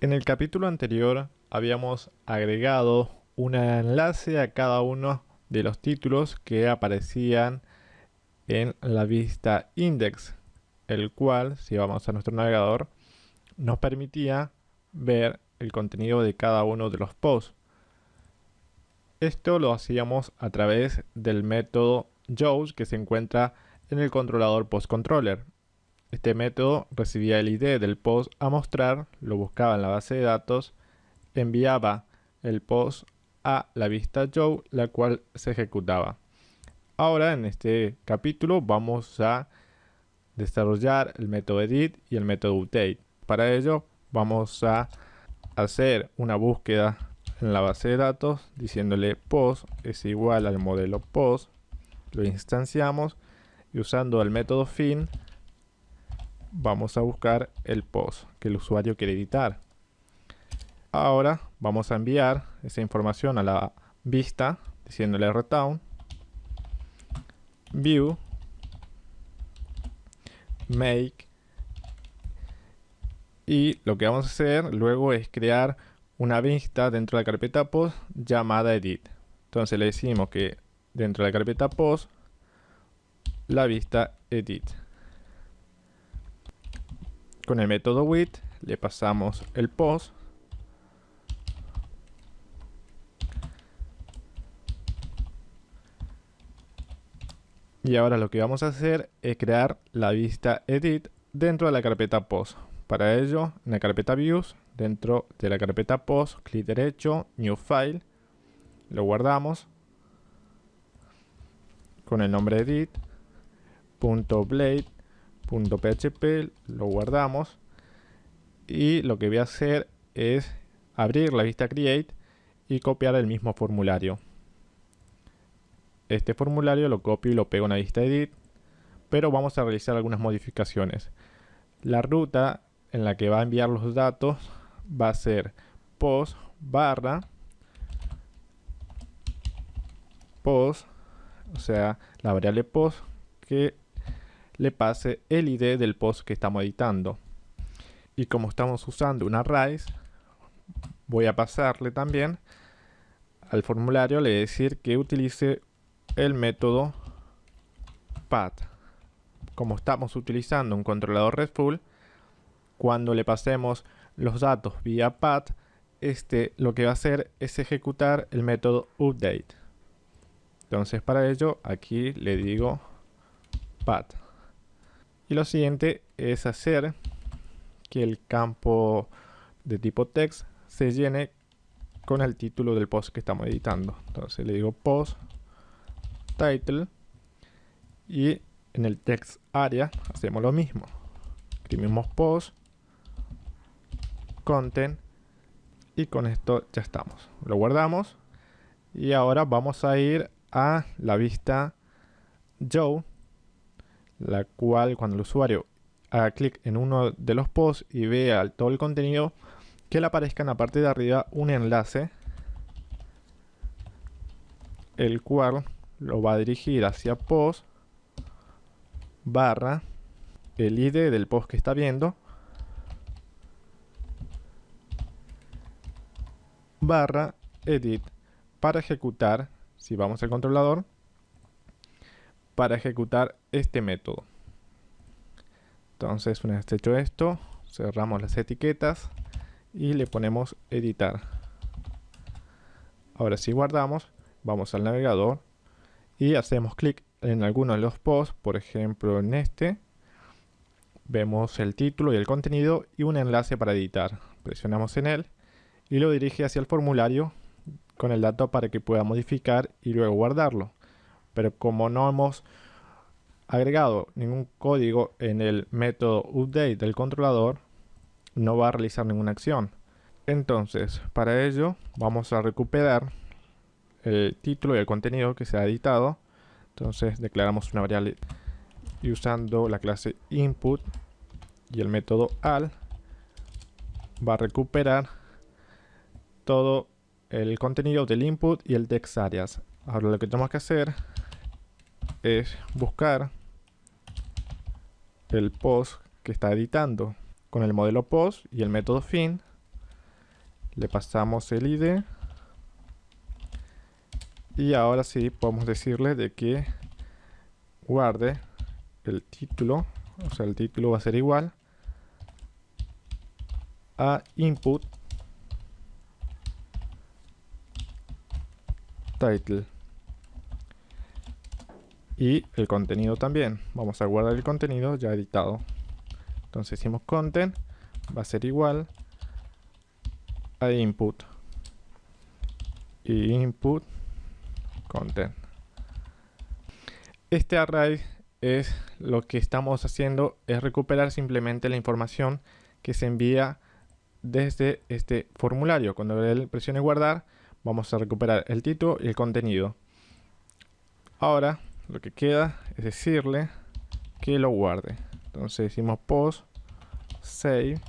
En el capítulo anterior habíamos agregado un enlace a cada uno de los títulos que aparecían en la vista index, el cual, si vamos a nuestro navegador, nos permitía ver el contenido de cada uno de los posts. Esto lo hacíamos a través del método JAWS que se encuentra en el controlador PostController. Este método recibía el ID del post a mostrar, lo buscaba en la base de datos, enviaba el post a la vista Joe, la cual se ejecutaba. Ahora en este capítulo vamos a desarrollar el método edit y el método update. Para ello vamos a hacer una búsqueda en la base de datos diciéndole post es igual al modelo post, lo instanciamos y usando el método fin vamos a buscar el post que el usuario quiere editar. Ahora vamos a enviar esa información a la vista diciéndole return view make y lo que vamos a hacer luego es crear una vista dentro de la carpeta post llamada edit entonces le decimos que dentro de la carpeta post la vista edit con el método with le pasamos el post. Y ahora lo que vamos a hacer es crear la vista edit dentro de la carpeta post. Para ello, en la carpeta views, dentro de la carpeta post, clic derecho, new file, lo guardamos con el nombre edit, punto blade .php, lo guardamos y lo que voy a hacer es abrir la vista create y copiar el mismo formulario. Este formulario lo copio y lo pego en la vista edit, pero vamos a realizar algunas modificaciones. La ruta en la que va a enviar los datos va a ser post barra post, o sea, la variable post que le pase el ID del post que estamos editando. Y como estamos usando una raíz, voy a pasarle también al formulario, le decir que utilice el método path. Como estamos utilizando un controlador RESTful, cuando le pasemos los datos vía path, este lo que va a hacer es ejecutar el método update. Entonces para ello aquí le digo path. Y lo siguiente es hacer que el campo de tipo text se llene con el título del post que estamos editando. Entonces le digo post title y en el text area hacemos lo mismo. Escribimos post content y con esto ya estamos. Lo guardamos y ahora vamos a ir a la vista Joe la cual cuando el usuario haga clic en uno de los posts y vea todo el contenido, que le aparezca en la parte de arriba un enlace, el cual lo va a dirigir hacia post barra el ID del post que está viendo barra edit para ejecutar, si vamos al controlador, para ejecutar este método. Entonces una vez hecho esto, cerramos las etiquetas y le ponemos editar. Ahora si guardamos, vamos al navegador y hacemos clic en alguno de los posts, por ejemplo en este. Vemos el título y el contenido y un enlace para editar. Presionamos en él y lo dirige hacia el formulario con el dato para que pueda modificar y luego guardarlo pero como no hemos agregado ningún código en el método update del controlador, no va a realizar ninguna acción. Entonces, para ello vamos a recuperar el título y el contenido que se ha editado. Entonces declaramos una variable y usando la clase input y el método al va a recuperar todo el contenido del input y el text areas. Ahora lo que tenemos que hacer es buscar el post que está editando. Con el modelo post y el método fin le pasamos el ID y ahora sí podemos decirle de que guarde el título o sea el título va a ser igual a input title y el contenido también. Vamos a guardar el contenido ya editado. Entonces decimos content va a ser igual a input. Y input content. Este array es lo que estamos haciendo es recuperar simplemente la información que se envía desde este formulario. Cuando él presione guardar vamos a recuperar el título y el contenido. Ahora lo que queda es decirle que lo guarde. Entonces decimos post save.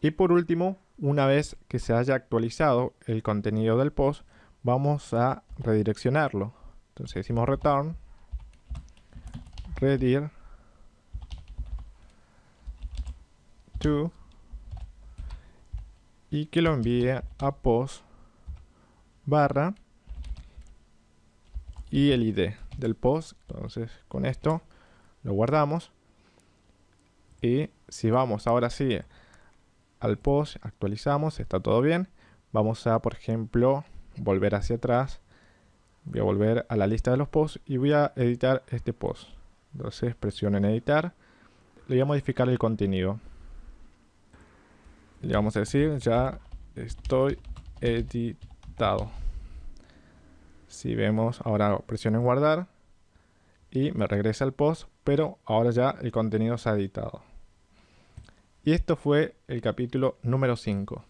Y por último una vez que se haya actualizado el contenido del post vamos a redireccionarlo. Entonces decimos return redir to y que lo envíe a post barra y el ID del post. Entonces con esto lo guardamos. Y si vamos ahora sí al post, actualizamos, está todo bien. Vamos a, por ejemplo, volver hacia atrás. Voy a volver a la lista de los posts y voy a editar este post. Entonces presiono en editar. Le voy a modificar el contenido. Le vamos a decir, ya estoy editado. Si vemos, ahora presiono guardar y me regresa el post, pero ahora ya el contenido se ha editado. Y esto fue el capítulo número 5.